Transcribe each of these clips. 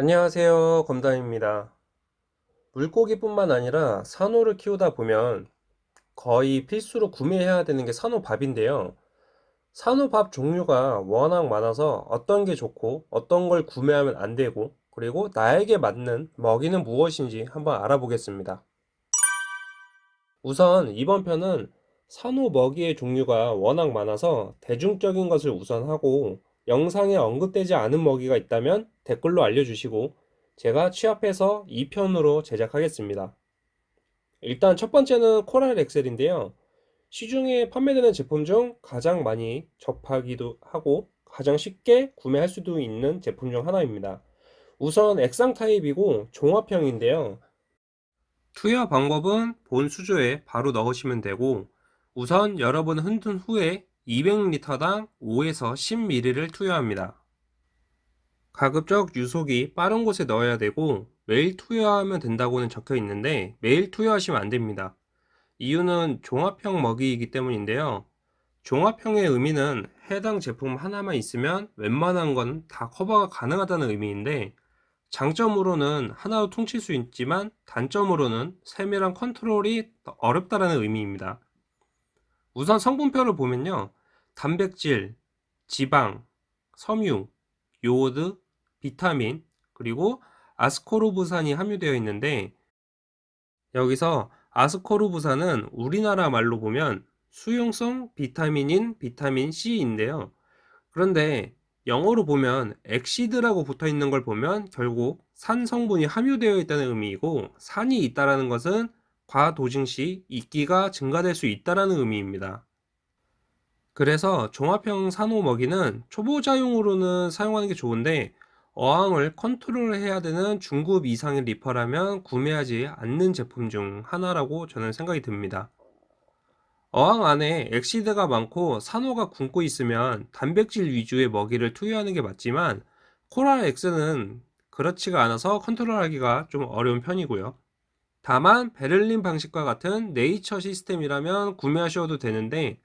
안녕하세요. 검담입니다. 물고기뿐만 아니라 산호를 키우다 보면 거의 필수로 구매해야 되는 게 산호밥인데요. 산호밥 종류가 워낙 많아서 어떤 게 좋고 어떤 걸 구매하면 안 되고 그리고 나에게 맞는 먹이는 무엇인지 한번 알아보겠습니다. 우선 이번 편은 산호 먹이의 종류가 워낙 많아서 대중적인 것을 우선하고 영상에 언급되지 않은 먹이가 있다면 댓글로 알려주시고 제가 취합해서 2편으로 제작하겠습니다. 일단 첫 번째는 코랄 엑셀인데요. 시중에 판매되는 제품 중 가장 많이 접하기도 하고 가장 쉽게 구매할 수도 있는 제품 중 하나입니다. 우선 액상 타입이고 종합형인데요. 투여 방법은 본 수조에 바로 넣으시면 되고 우선 여러 번 흔든 후에 200리터당 5에서 10ml를 투여합니다. 가급적 유속이 빠른 곳에 넣어야 되고 매일 투여하면 된다고는 적혀 있는데 매일 투여하시면 안 됩니다. 이유는 종합형 먹이이기 때문인데요. 종합형의 의미는 해당 제품 하나만 있으면 웬만한 건 다 커버가 가능하다는 의미인데 장점으로는 하나로 퉁칠 수 있지만 단점으로는 세밀한 컨트롤이 어렵다는 의미입니다. 우선 성분표를 보면요. 단백질, 지방, 섬유, 요오드, 비타민, 그리고 아스코르브산이 함유되어 있는데 여기서 아스코르브산은 우리나라 말로 보면 수용성 비타민인 비타민 C인데요. 그런데 영어로 보면 acid라고 붙어 있는 걸 보면 결국 산 성분이 함유되어 있다는 의미이고 산이 있다라는 것은 과dosing 시 이끼가 증가될 수 있다라는 의미입니다. 그래서 종합형 산호 먹이는 초보자용으로는 사용하는 게 좋은데 어항을 컨트롤 해야 되는 중급 이상의 reefer라면 구매하지 않는 제품 중 하나라고 저는 생각이 듭니다. 어항 안에 acid가 많고 산호가 굶고 있으면 단백질 위주의 먹이를 투여하는 게 맞지만 코랄 엑스는 그렇지가 않아서 컨트롤하기가 좀 어려운 편이고요. 다만 베를린 방식과 같은 네이처 시스템이라면 구매하셔도 되는데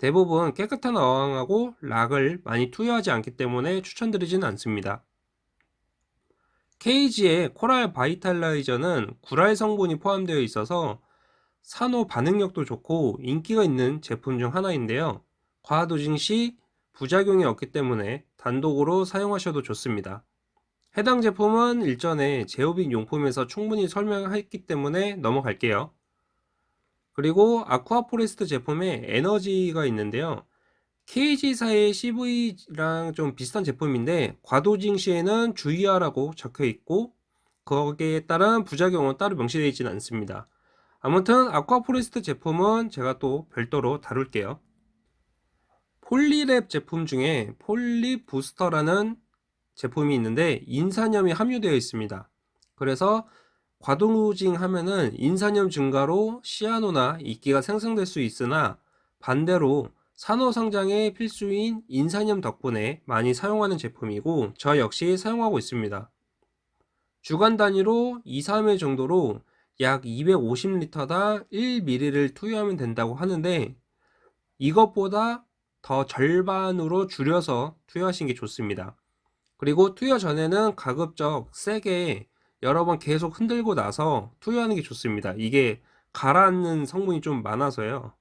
대부분 깨끗한 어항하고 락을 많이 투여하지 않기 때문에 추천드리지는 않습니다. 케이지의 코랄 바이탈라이저는 구랄 성분이 포함되어 있어서 산호 반응력도 좋고 인기가 있는 제품 중 하나인데요. 과도징 시 부작용이 없기 때문에 단독으로 사용하셔도 좋습니다. 해당 제품은 일전에 제오빗 용품에서 충분히 설명했기 때문에 넘어갈게요. 그리고 아쿠아포레스트 제품에 에너지가 있는데요. KZ사의 CV랑 좀 비슷한 제품인데 과dosing 시에는 주의하라고 적혀 있고 거기에 따른 부작용은 따로 명시되어 있지는 않습니다. 아무튼 아쿠아포레스트 제품은 제가 또 별도로 다룰게요. 폴리랩 제품 중에 폴리 부스터라는 제품이 있는데 인산염이 함유되어 있습니다. 그래서 과dosing 하면은 인산염 증가로 시아노나 이끼가 생성될 수 있으나 반대로 산호 성장에 필수인 인산염 덕분에 많이 사용하는 제품이고 저 역시 사용하고 있습니다. 주간 단위로 2, 3회 정도로 약 250리터당 1ml를 투여하면 된다고 하는데 이것보다 더 절반으로 줄여서 투여하시는 게 좋습니다. 그리고 투여 전에는 가급적 세게 여러 번 계속 흔들고 나서 투여하는 게 좋습니다. 이게 가라앉는 성분이 좀 많아서요.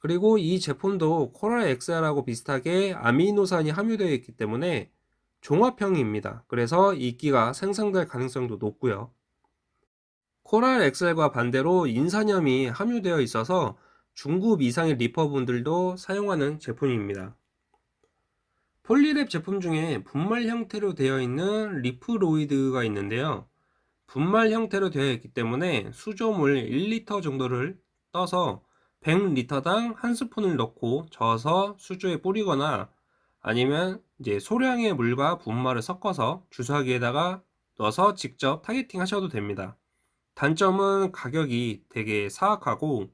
그리고 이 제품도 코랄 엑셀하고 비슷하게 아미노산이 함유되어 있기 때문에 종합형입니다. 그래서 이끼가 생성될 가능성도 높고요. 코랄 엑셀과 반대로 인산염이 함유되어 있어서 중급 이상의 reefer분들도 사용하는 제품입니다. 폴리랩 제품 중에 분말 형태로 되어 있는 리프로이드가 있는데요. 분말 형태로 되어 있기 때문에 수조물 1리터 정도를 떠서 100리터당 한 스푼을 넣고 저어서 수조에 뿌리거나 아니면 이제 소량의 물과 분말을 섞어서 주사기에다가 넣어서 직접 targeting 하셔도 됩니다. 단점은 가격이 되게 사악하고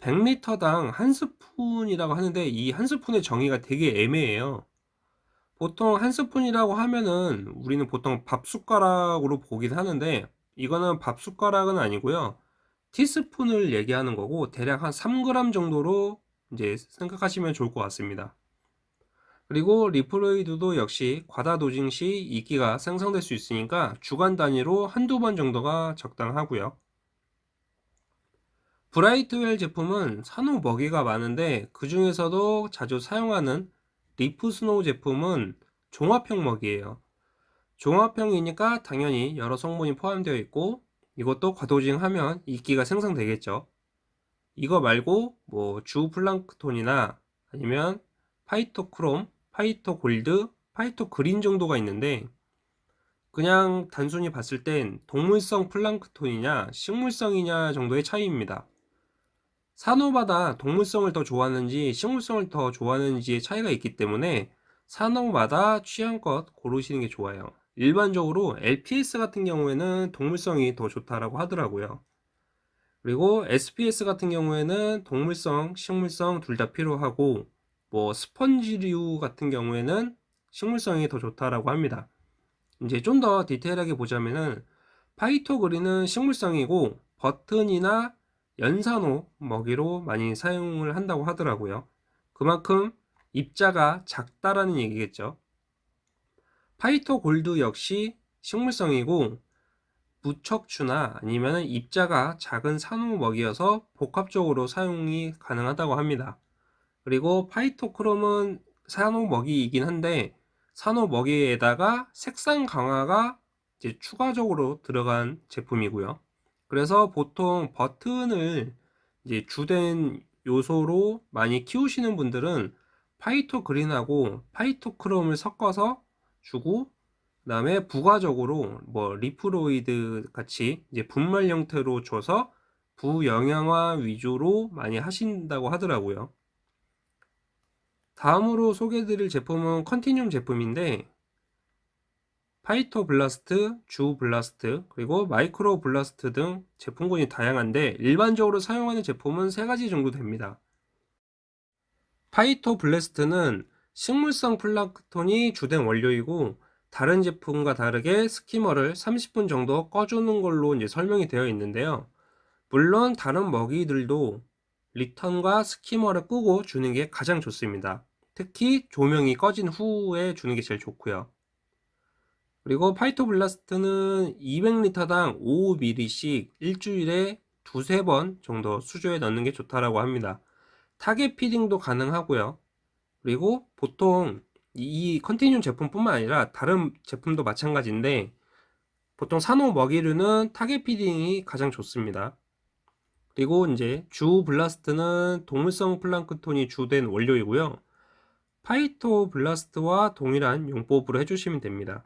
100리터당 한 스푼이라고 하는데 이 한 스푼의 정의가 되게 애매해요. 보통 한 스푼이라고 하면은 우리는 보통 밥 숟가락으로 보긴 하는데 이거는 밥 숟가락은 아니고요 티스푼을 얘기하는 거고 대략 한 3g 정도로 이제 생각하시면 좋을 것 같습니다 그리고 리프로이드도 역시 과다 dosing 시 이끼가 생성될 수 있으니까 주간 단위로 한두 번 정도가 적당하고요. 브라이트웰 제품은 산호 먹이가 많은데 그 중에서도 자주 사용하는 리프 스노우 제품은 종합형 먹이에요. 종합형이니까 당연히 여러 성분이 포함되어 있고 이것도 과dosing하면 이끼가 생성되겠죠. 이거 말고 뭐 zooplankton이나 아니면 파이토크롬, 파이토골드, 파이토그린 정도가 있는데 그냥 단순히 봤을 땐 동물성 플랑크톤이냐 식물성이냐 정도의 차이입니다. 산호마다 동물성을 더 좋아하는지 식물성을 더 좋아하는지의 차이가 있기 때문에 산호마다 취향껏 고르시는 게 좋아요. 일반적으로 LPS 같은 경우에는 동물성이 더 좋다라고 하더라고요. 그리고 SPS 같은 경우에는 동물성, 식물성 둘 다 필요하고 뭐 스펀지류 같은 경우에는 식물성이 더 좋다라고 합니다. 이제 좀 더 디테일하게 보자면은 파이토그린은 식물성이고 버튼이나 연산호 먹이로 많이 사용을 한다고 하더라고요. 그만큼 입자가 작다라는 얘기겠죠. 파이토 골드 역시 식물성이고 무척추나 아니면 입자가 작은 산호 먹이여서 복합적으로 사용이 가능하다고 합니다. 그리고 파이토크롬은 산호 먹이이긴 한데 산호 먹이에다가 색상 강화가 이제 추가적으로 들어간 제품이고요. 그래서 보통 버튼을 이제 주된 요소로 많이 키우시는 분들은 파이토 그린하고 파이토 크롬을 섞어서 주고 그 다음에 부가적으로 뭐 리프로이드 같이 이제 분말 형태로 줘서 부영양화 위주로 많이 하신다고 하더라고요. 다음으로 소개해드릴 제품은 컨티늄 제품인데 파이토 블라스트, 주 블라스트, 그리고 마이크로 블라스트 등 제품군이 다양한데 일반적으로 사용하는 제품은 세 가지 정도 됩니다. 파이토 블라스트는 식물성 플랑크톤이 주된 원료이고 다른 제품과 다르게 skimmer를 30분 정도 꺼주는 걸로 이제 설명이 되어 있는데요. 물론 다른 먹이들도 return과 skimmer를 끄고 주는 게 가장 좋습니다. 특히 조명이 꺼진 후에 주는 게 제일 좋고요. 그리고 파이토블라스트는 200리터당 5ml씩 일주일에 두세 번 정도 수조에 넣는 게 좋다라고 합니다. target feeding도 가능하고요. 그리고 보통 이 컨티뉴 제품뿐만 아니라 다른 제품도 마찬가지인데 보통 산호 먹이류는 target feeding이 가장 좋습니다. 그리고 이제 Zoo Blast는 동물성 플랑크톤이 주된 원료이고요. Phyto Blast와 동일한 용법으로 해주시면 됩니다.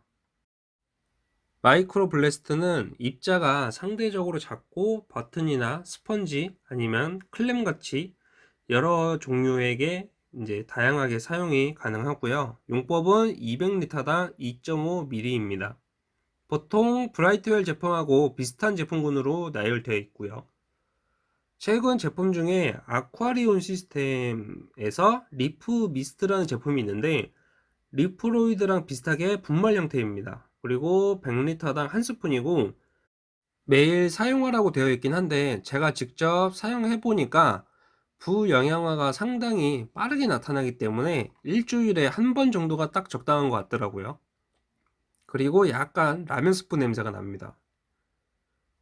Micro Blast는 입자가 상대적으로 작고 버튼이나 스펀지 아니면 clam 같이 여러 종류에게 이제 다양하게 사용이 가능하고요. 용법은 200리터당 2.5ml입니다. 보통 Brightwell 제품하고 비슷한 제품군으로 나열되어 있고요. 최근 제품 중에 Aquarium Systems에서 Reef Mist라는 제품이 있는데 Reef-Roids랑 비슷하게 분말 형태입니다. 그리고 100리터당 한 스푼이고 매일 사용하라고 되어 있긴 한데 제가 직접 사용해 보니까 부영양화가 상당히 빠르게 나타나기 때문에 일주일에 한 번 정도가 딱 적당한 것 같더라고요. 그리고 약간 라면 스프 냄새가 납니다.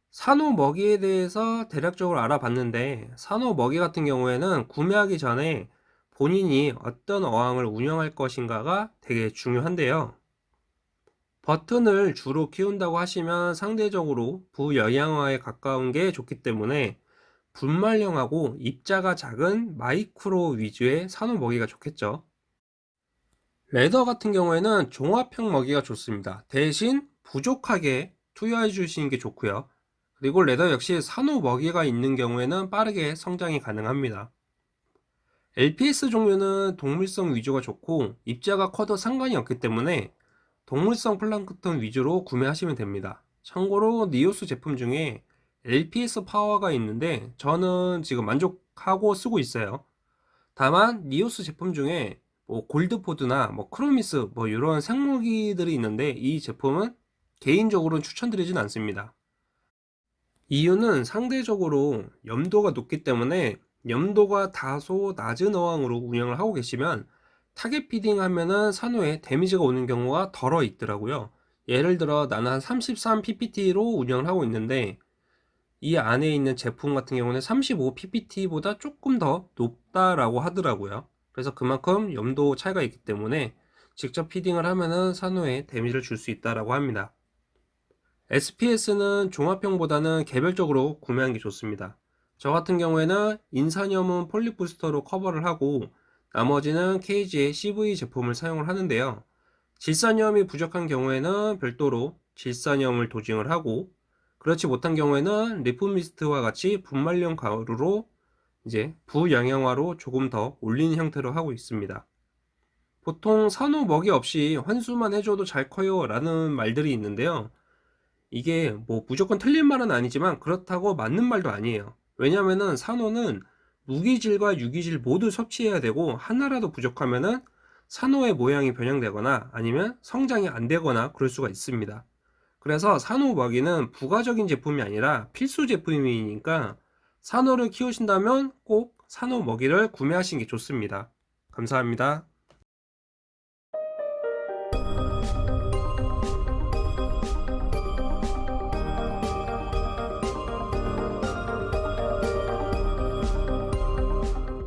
산호 먹이에 대해서 대략적으로 알아봤는데 산호 먹이 같은 경우에는 구매하기 전에 본인이 어떤 어항을 운영할 것인가가 되게 중요한데요. 버튼을 주로 키운다고 하시면 상대적으로 부영양화에 가까운 게 좋기 때문에 분말형하고 입자가 작은 마이크로 위주의 산호 먹이가 좋겠죠. leather 같은 경우에는 종합형 먹이가 좋습니다. 대신 부족하게 투여해 주시는 게 좋고요. 그리고 leather 역시 산호 먹이가 있는 경우에는 빠르게 성장이 가능합니다. LPS 종류는 동물성 위주가 좋고 입자가 커도 상관이 없기 때문에 동물성 플랑크톤 위주로 구매하시면 됩니다. 참고로 NYOS 제품 중에 LPS 파워가 있는데 저는 지금 만족하고 쓰고 있어요. 다만 NYOS 제품 중에 뭐 Goldpods나 뭐 Chromys 뭐 이런 생먹이들이 있는데 이 제품은 개인적으로는 추천드리진 않습니다. 이유는 상대적으로 염도가 높기 때문에 염도가 다소 낮은 어항으로 운영을 하고 계시면 target feeding 하면은 산호에 damage가 오는 경우가 더러 있더라고요. 예를 들어 나는 한 33ppt로 운영을 하고 있는데 이 안에 있는 제품 같은 경우는 35ppt보다 조금 더 높다라고 하더라고요. 그래서 그만큼 염도 차이가 있기 때문에 직접 피딩을 하면은 산호에 데미지를 줄 수 있다라고 합니다. SPS는 종합형보다는 개별적으로 구매하는 게 좋습니다. 저 같은 경우에는 인산염은 폴리부스터로 커버를 하고 나머지는 KG의 CV 제품을 사용을 하는데요. 질산염이 부족한 경우에는 별도로 질산염을 도징을 하고 그렇지 못한 경우에는 리프미스트와 같이 분말용 가루로 이제 부영양화로 조금 더 올리는 형태로 하고 있습니다. 보통 산호 먹이 없이 환수만 해줘도 잘 커요 라는 말들이 있는데요. 이게 뭐 무조건 틀린 말은 아니지만 그렇다고 맞는 말도 아니에요. 왜냐면은 산호는 무기질과 유기질 모두 섭취해야 되고 하나라도 부족하면은 산호의 모양이 변형되거나 아니면 성장이 안 되거나 그럴 수가 있습니다. 그래서 산호 먹이는 부가적인 제품이 아니라 필수 제품이니까 산호를 키우신다면 꼭 산호 먹이를 구매하시는 게 좋습니다. 감사합니다.